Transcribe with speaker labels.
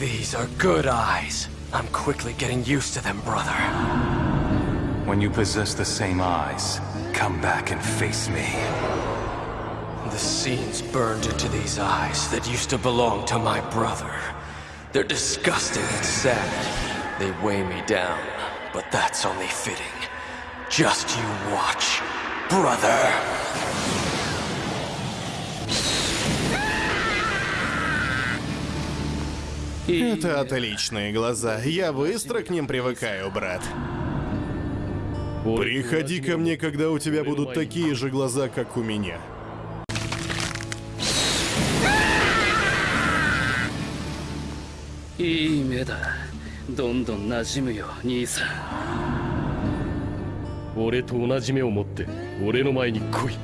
Speaker 1: These are good eyes. I'm quickly getting used to them, brother.
Speaker 2: When you possess the same eyes, come back and face me.
Speaker 1: The scenes burned into these eyes that used to belong to my brother. They're disgusting and sad. They weigh me down, but that's only fitting. Just you watch, brother.
Speaker 3: Это отличные глаза. Я быстро к ним привыкаю, брат. Приходи ко мне, когда у тебя будут такие же глаза, как у меня.
Speaker 4: いい目だどんどん馴染むよ兄さん
Speaker 5: 俺と同じ目を持って俺の前に来い